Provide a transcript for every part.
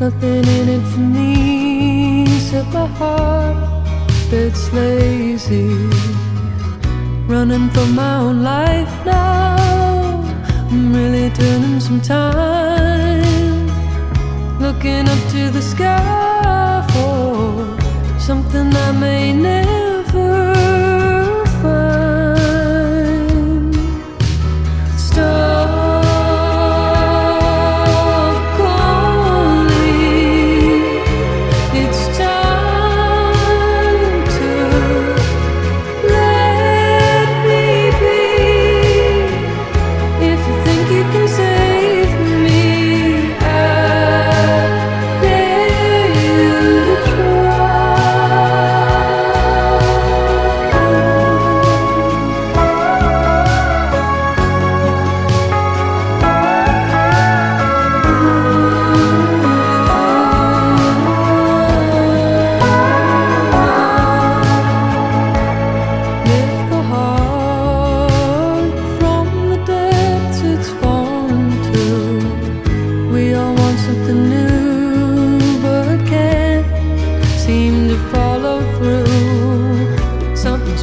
Nothing in it for me except my heart that's lazy. Running for my own life now. I'm really turning some time. Looking up to the sky for something I may never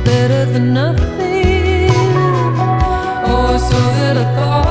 better than nothing. Oh, so that I thought.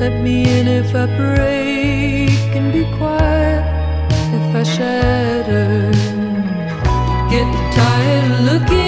Let me in if I break and be quiet if I shatter. Get tired looking